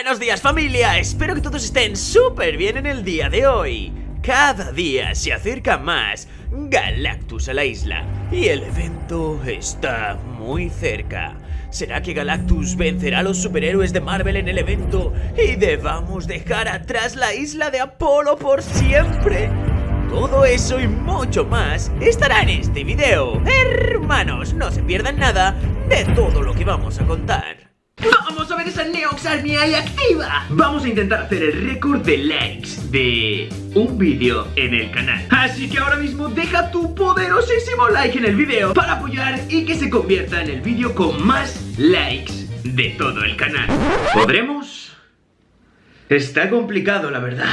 Buenos días familia, espero que todos estén súper bien en el día de hoy Cada día se acerca más Galactus a la isla y el evento está muy cerca ¿Será que Galactus vencerá a los superhéroes de Marvel en el evento y debamos dejar atrás la isla de Apolo por siempre? Todo eso y mucho más estará en este video. Hermanos, no se pierdan nada de todo lo que vamos a contar. ¡Vamos a ver esa Neox Army ahí activa! Vamos a intentar hacer el récord de likes de un vídeo en el canal. Así que ahora mismo deja tu poderosísimo like en el vídeo Para apoyar y que se convierta en el vídeo con más likes de todo el canal. ¿Podremos? Está complicado la verdad.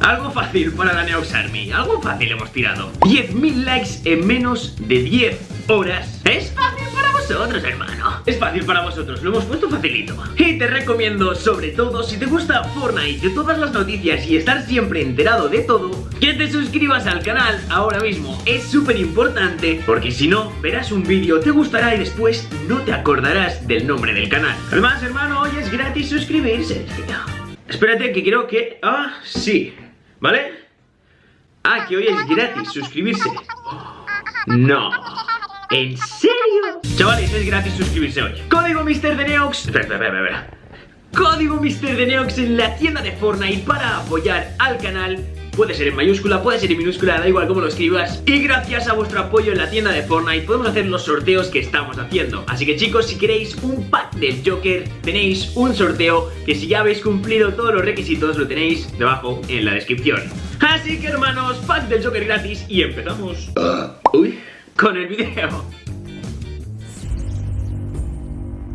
Algo fácil para la Neox Army, algo fácil hemos tirado. 10.000 likes en menos de 10 horas. Es fácil para vosotros, hermano. Es fácil para vosotros, lo hemos puesto facilito. Y te recomiendo, sobre todo, si te gusta Fortnite De todas las noticias y estar siempre enterado de todo Que te suscribas al canal ahora mismo. Es súper importante Porque si no, verás un vídeo, te gustará y después no te acordarás del nombre del canal. Además, hermano, hoy es gratis suscribirse. Espérate que creo que... Ah, sí ¿Vale? Ah, que hoy es gratis suscribirse. No ¿En serio? Chavales, es gratis suscribirse hoy. Código Mister de Neox. Espera, espera, espera, espera. Código Mister de Neox en la tienda de Fortnite para apoyar al canal. Puede ser en mayúscula, puede ser en minúscula, da igual cómo lo escribas. Y gracias a vuestro apoyo en la tienda de Fortnite podemos hacer los sorteos que estamos haciendo. Así que chicos, si queréis un pack del Joker, tenéis un sorteo Que si ya habéis cumplido todos los requisitos, lo tenéis debajo en la descripción. Así que hermanos, pack del Joker gratis y empezamos. Uy, con el video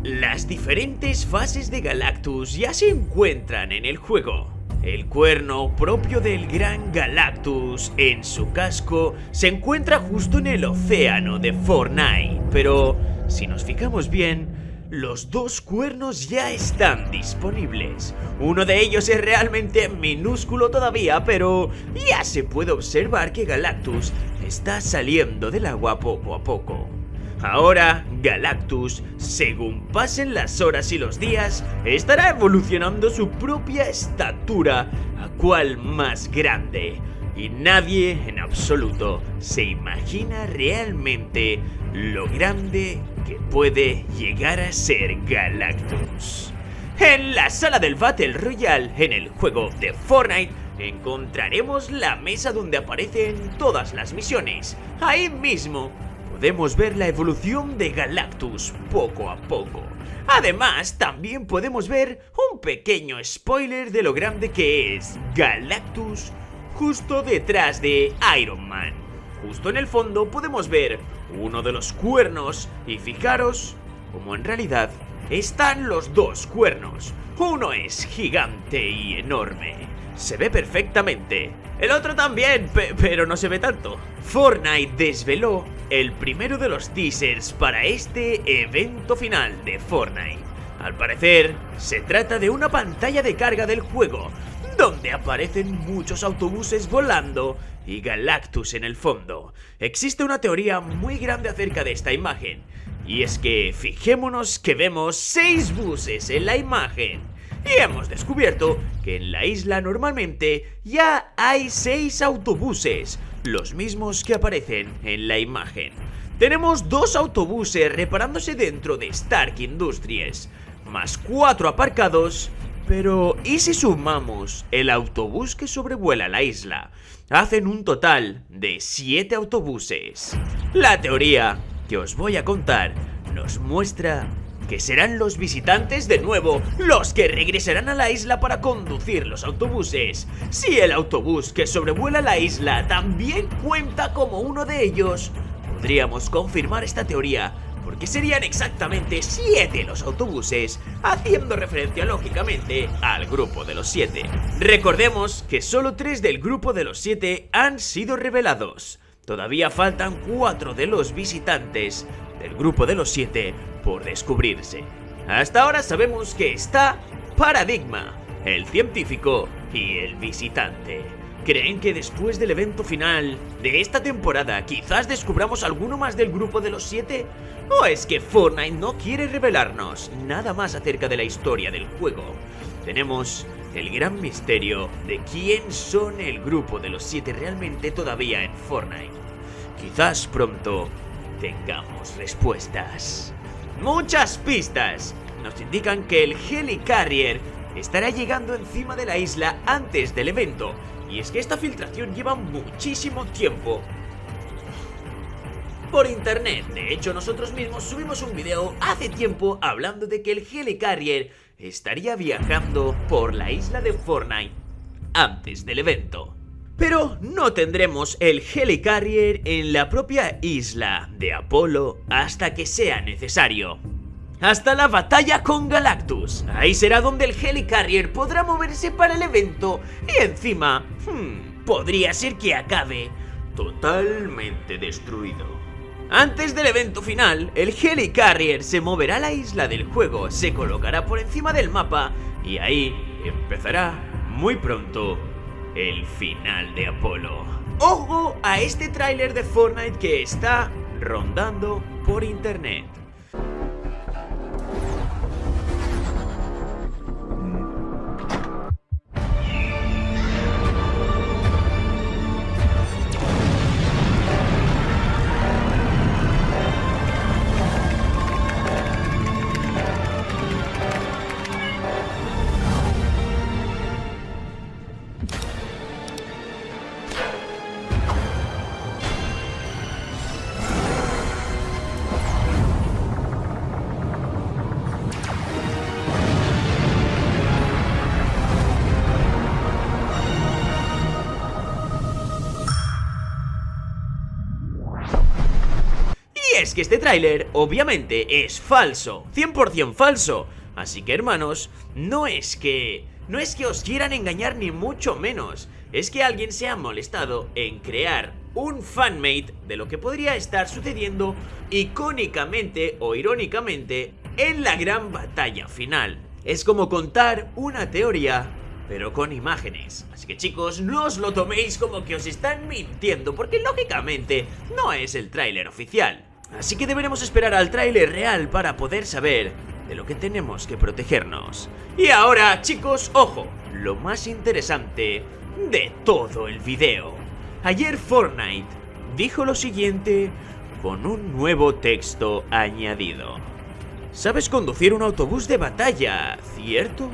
Las diferentes fases de Galactus ya se encuentran en el juego el cuerno propio del gran Galactus en su casco se encuentra justo en el océano de Fortnite, pero si nos fijamos bien, los dos cuernos ya están disponibles. Uno de ellos es realmente minúsculo todavía, pero ya se puede observar que Galactus está saliendo del agua poco a poco. Ahora, Galactus, según pasen las horas y los días, estará evolucionando su propia estatura a cual más grande. Y nadie en absoluto se imagina realmente lo grande que puede llegar a ser Galactus. En la sala del Battle Royale, en el juego de Fortnite, encontraremos la mesa donde aparecen todas las misiones. Ahí mismo podemos ver la evolución de Galactus poco a poco. Además, también podemos ver un pequeño spoiler de lo grande que es Galactus justo detrás de Iron Man. Justo en el fondo podemos ver uno de los cuernos y fijaros como en realidad están los dos cuernos. Uno es gigante y enorme. Se ve perfectamente. El otro también, pero no se ve tanto. Fortnite desveló el primero de los teasers para este evento final de Fortnite. Al parecer, se trata de una pantalla de carga del juego, donde aparecen muchos autobuses volando y Galactus en el fondo. Existe una teoría muy grande acerca de esta imagen, y es que fijémonos que vemos seis buses en la imagen y hemos descubierto que en la isla normalmente ya hay 6 autobuses, los mismos que aparecen en la imagen. Tenemos dos autobuses reparándose dentro de Stark Industries, más 4 aparcados, pero ¿y si sumamos el autobús que sobrevuela la isla? Hacen un total de 7 autobuses. La teoría que os voy a contar nos muestra que serán los visitantes de nuevo los que regresarán a la isla para conducir los autobuses. Si el autobús que sobrevuela la isla también cuenta como uno de ellos, podríamos confirmar esta teoría porque serían exactamente 7 los autobuses, haciendo referencia lógicamente al grupo de los 7. Recordemos que solo 3 del grupo de los 7 han sido revelados. Todavía faltan 4 de los visitantes del grupo de los 7 por descubrirse. Hasta ahora sabemos que está Paradigma, el científico y el visitante. ¿Creen que después del evento final de esta temporada quizás descubramos alguno más del grupo de los siete? ¿O es que Fortnite no quiere revelarnos nada más acerca de la historia del juego? Tenemos el gran misterio de quién son el grupo de los siete realmente todavía en Fortnite. Quizás pronto tengamos respuestas. Muchas pistas nos indican que el Helicarrier estará llegando encima de la isla antes del evento. Y es que esta filtración lleva muchísimo tiempo por internet. De hecho, nosotros mismos subimos un video hace tiempo hablando de que el Helicarrier estaría viajando por la isla de Fortnite antes del evento. Pero no tendremos el Helicarrier en la propia isla de Apolo hasta que sea necesario. Hasta la batalla con Galactus. Ahí será donde el Helicarrier podrá moverse para el evento y encima, hmm, podría ser que acabe totalmente destruido. Antes del evento final, el Helicarrier se moverá a la isla del juego, se colocará por encima del mapa y ahí empezará muy pronto el final de Apolo. ¡Ojo a este tráiler de Fortnite que está rondando por internet! Que este tráiler obviamente es falso, 100% falso. Así que hermanos, no es que... No es que os quieran engañar ni mucho menos. Es que alguien se ha molestado en crear un fanmate de lo que podría estar sucediendo icónicamente o irónicamente en la gran batalla final. Es como contar una teoría pero con imágenes. Así que chicos, no os lo toméis como que os están mintiendo, porque lógicamente no es el tráiler oficial. Así que deberemos esperar al tráiler real para poder saber de lo que tenemos que protegernos. Y ahora, chicos, ojo, lo más interesante de todo el video. Ayer Fortnite dijo lo siguiente con un nuevo texto añadido. Sabes conducir un autobús de batalla, ¿cierto?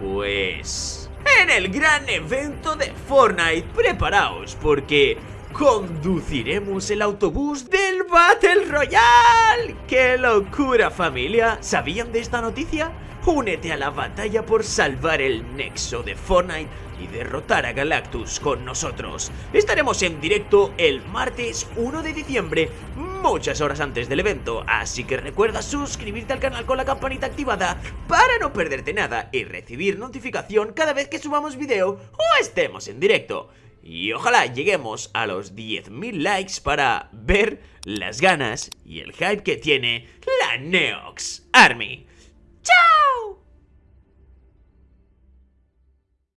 Pues... En el gran evento de Fortnite, preparaos porque conduciremos el autobús del Battle Royale. ¡Qué locura familia! ¿Sabían de esta noticia? Únete a la batalla por salvar el nexo de Fortnite y derrotar a Galactus con nosotros. Estaremos en directo el martes 1 de diciembre, muchas horas antes del evento, así que recuerda suscribirte al canal con la campanita activada para no perderte nada y recibir notificación cada vez que subamos video o estemos en directo. Y ojalá lleguemos a los 10.000 likes para ver las ganas y el hype que tiene la Neox Army.